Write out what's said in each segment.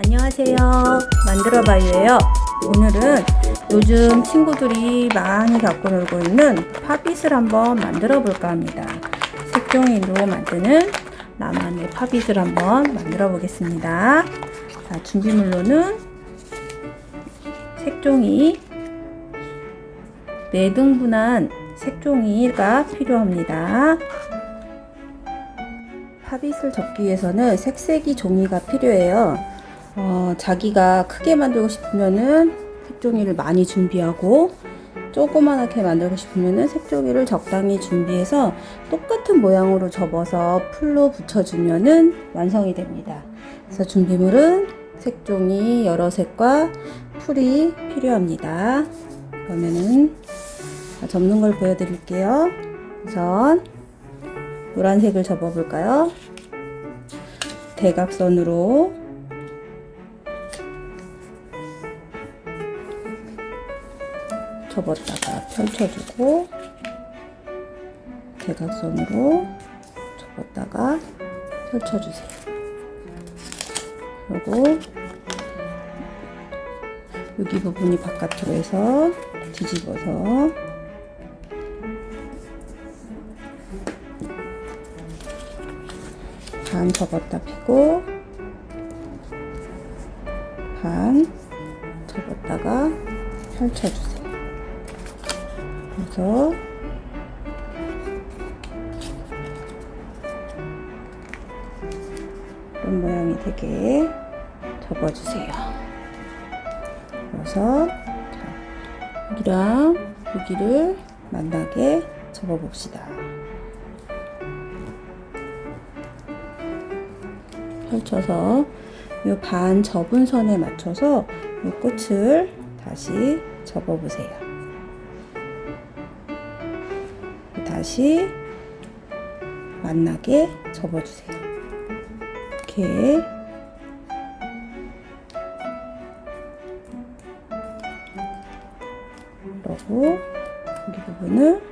안녕하세요. 만들어봐요예요. 오늘은 요즘 친구들이 많이 갖고 놀고 있는 팝잇을 한번 만들어 볼까 합니다. 색종이로 만드는 나만의 팝잇을 한번 만들어 보겠습니다. 자, 준비물로는 색종이 4등분한 색종이가 필요합니다. 팝잇을 접기 위해서는 색색이 종이가 필요해요. 어, 자기가 크게 만들고 싶으면은 색종이를 많이 준비하고 조그만하게 만들고 싶으면은 색종이를 적당히 준비해서 똑같은 모양으로 접어서 풀로 붙여주면은 완성이 됩니다. 그래서 준비물은 색종이 여러 색과 풀이 필요합니다. 그러면은 접는 걸 보여드릴게요. 우선 노란색을 접어볼까요? 대각선으로 접었다가 펼쳐주고 대각선으로 접었다가 펼쳐주세요. 그리고 여기 부분이 바깥으로 해서 뒤집어서 반 접었다 펴고 반 접었다가 펼쳐주세요. 그래서 이런 모양이 되게 접어주세요. 그래서 자, 여기랑 여기를 만나게 접어봅시다. 펼쳐서 이 반 접은 선에 맞춰서 이 끝을 다시 접어보세요. 다시 만나게 접어주세요. 이렇게 그리고 여기 부분을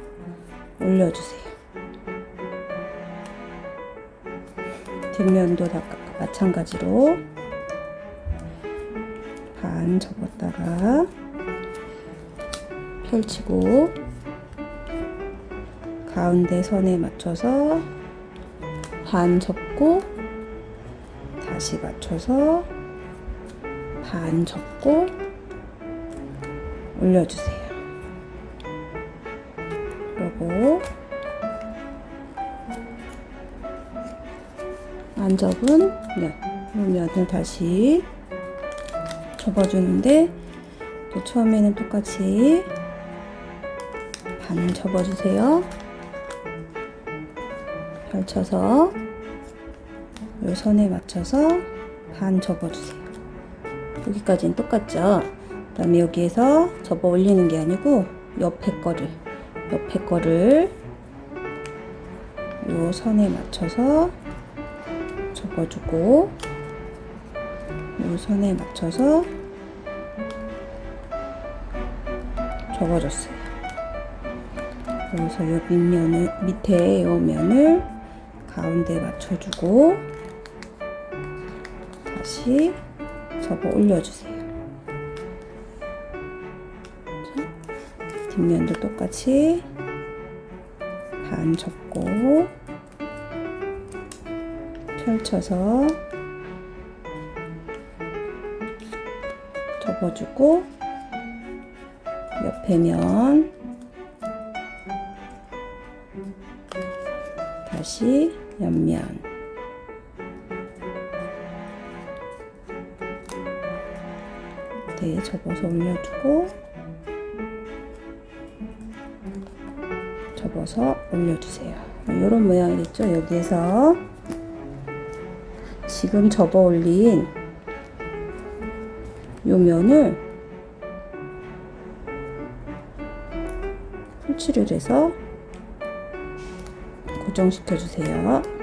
올려주세요. 뒷면도 다 마찬가지로 반 접었다가 펼치고 가운데 선에 맞춰서 반 접고 다시 맞춰서 반 접고 올려주세요. 그리고 안 접은 네, 면을 다시 접어주는데 또 처음에는 똑같이 반을 접어주세요. 펼쳐서 이 선에 맞춰서 반 접어주세요. 여기까지는 똑같죠? 그 다음에 여기에서 접어 올리는 게 아니고 옆에 거를 옆에 거를 이 선에 맞춰서 접어주고 이 선에 맞춰서 접어줬어요. 여기서 이 밑면을 밑에 이 면을 가운데 맞춰주고 다시 접어 올려주세요. 뒷면도 똑같이 반 접고 펼쳐서 접어주고 옆에 면 다시 옆면 네, 접어서 올려주고 접어서 올려주세요. 이런 모양이 됐죠? 여기에서 지금 접어 올린 요 면을 풀칠을 해서 고정시켜 주세요.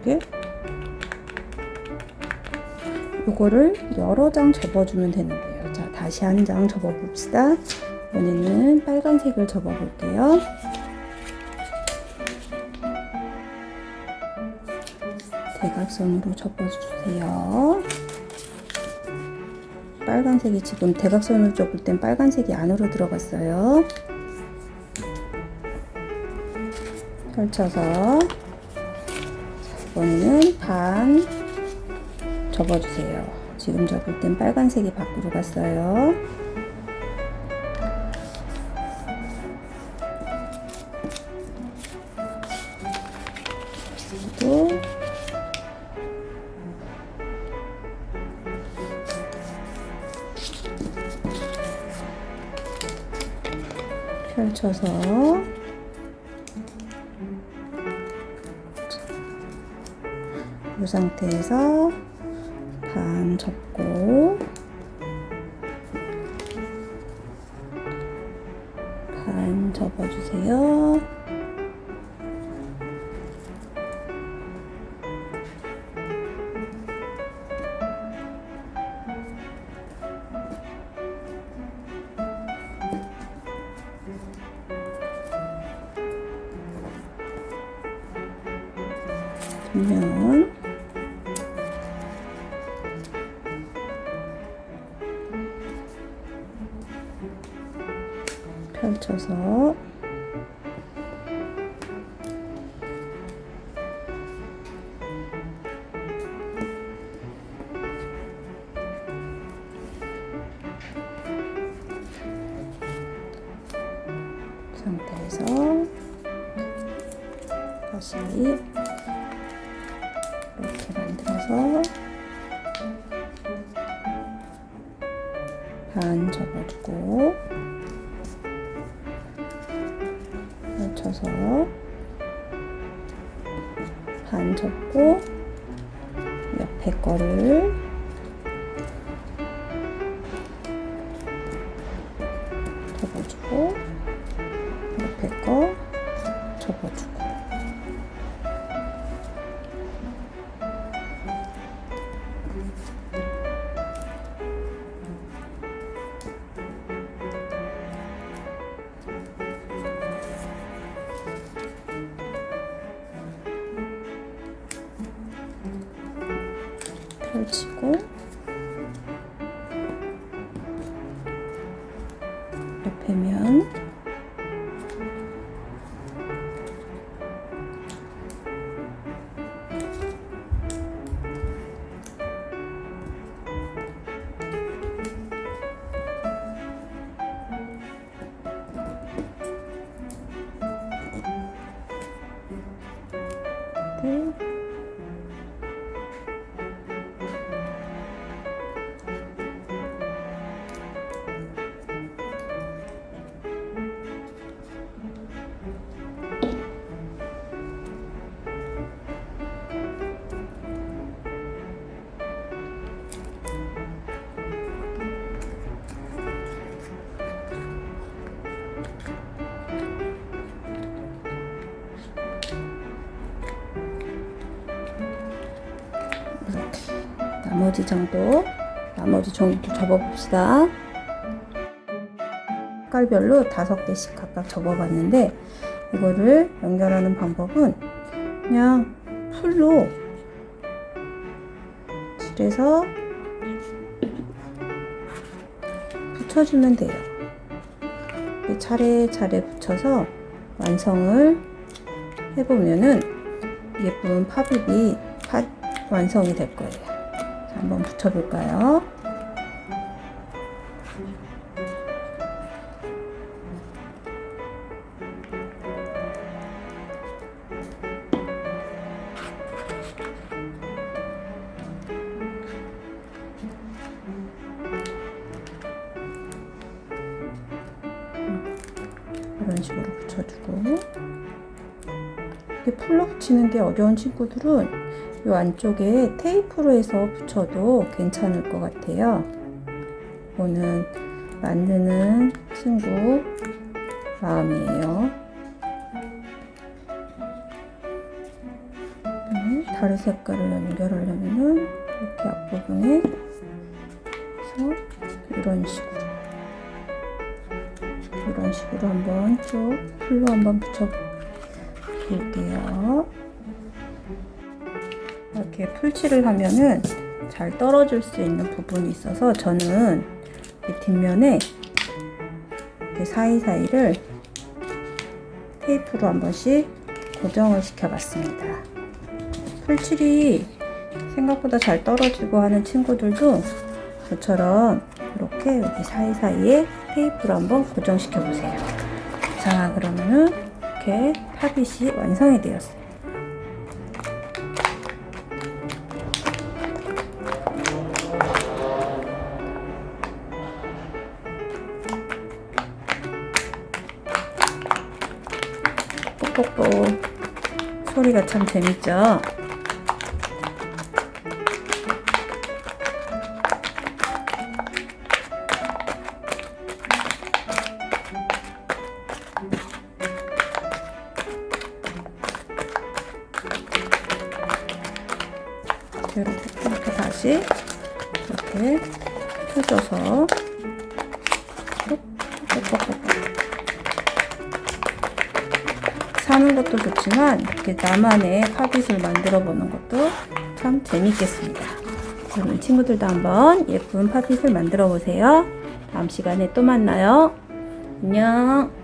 이게 요거를 여러 장 접어주면 되는데요. 자, 다시 한 장 접어봅시다. 이번에는 빨간색을 접어볼게요. 대각선으로 접어주세요. 빨간색이 지금 대각선으로 접을 땐 빨간색이 안으로 들어갔어요. 펼쳐서 이번에는 반 접어주세요. 지금 접을 땐 빨간색이 밖으로 갔어요. 또 펼쳐서 상태에서 반 접고 반 접어주세요. 면 이 상태에서 다시 이렇게 만들어서 펼쳐서 반 접고 옆에 거를 치고 나머지 장도 나머지 종도 접어봅시다. 색깔별로 다섯 개씩 각각 접어봤는데 이거를 연결하는 방법은 그냥 풀로 칠해서 붙여주면 돼요. 차례차례 붙여서 완성을 해보면은 예쁜 팝입이 팥 완성이 될 거예요. 자, 한번 붙여볼까요? 이런 식으로 붙여주고 이렇게 풀로 붙이는 게 어려운 친구들은 이 안쪽에 테이프로 해서 붙여도 괜찮을 것 같아요. 이거는 만드는 친구 마음이에요. 다른 색깔을 연결하려면은 이렇게 앞부분에 이런 식으로 이런 식으로 한번 쭉 풀로 한번 붙여 볼게요. 이렇게 풀칠을 하면은 잘 떨어질 수 있는 부분이 있어서 저는 이 뒷면에 사이사이를 테이프로 한 번씩 고정을 시켜봤습니다. 풀칠이 생각보다 잘 떨어지고 하는 친구들도 저처럼 이렇게 여기 사이사이에 테이프로 한번 고정시켜 보세요. 자, 그러면은 이렇게 팝잇이 완성이 되었어요. 뽁뽁뽁 소리가 참 재밌죠? 이렇게 다시 이렇게 펴줘서 뽁뽁 뽁 사는 것도 좋지만 이렇게 나만의 팝잇을 만들어 보는 것도 참 재밌겠습니다. 그럼 친구들도 한번 예쁜 팝잇을 만들어 보세요. 다음 시간에 또 만나요. 안녕.